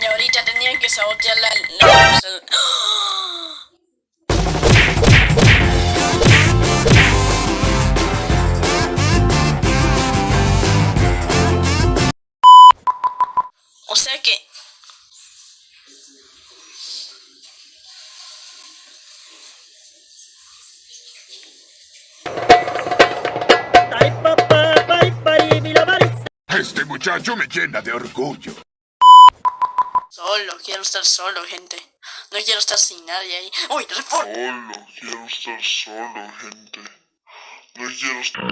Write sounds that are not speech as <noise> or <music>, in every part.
Y ahorita tenían que sabotear la... la- muchacho me llena de orgullo. Solo, quiero estar solo, gente. No quiero estar sin nadie ahí. ¡Uy, report! Solo, quiero estar solo, gente. No quiero estar...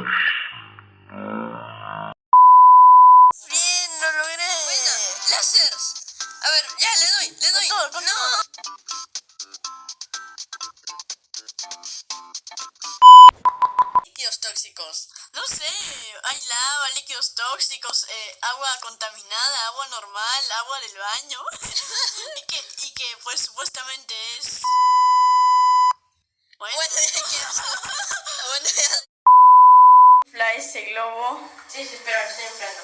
Bien, lo logré. Buena, láseres. A ver, ya, le doy, le doy. no. Líquidos tóxicos. No sé, hay lava, líquidos tóxicos, eh, agua contaminada, agua normal, agua del baño. <laughs> y, que, y que pues supuestamente es... Bueno, bueno ya. Ese <laughs> globo. Sí, sí, espera, estoy inflando.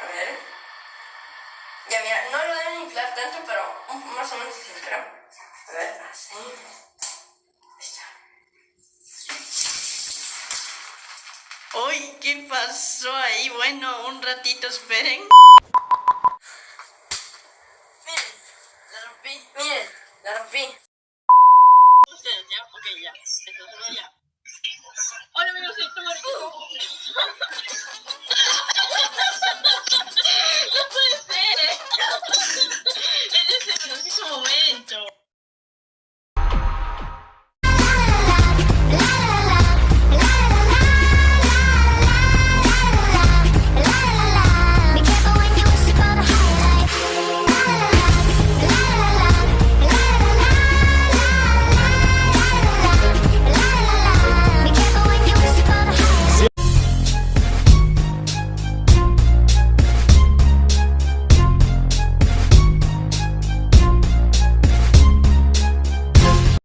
A ver. Ya, mira, no lo deben inflar tanto, Uy, ¿qué pasó ahí? Bueno, un ratito esperen. Miren, la rompí. Miren, la rompí. Ustedes, ¿ya? Ok, ya. Entonces, ya. Hola amigos, soy Tomari. <laughs>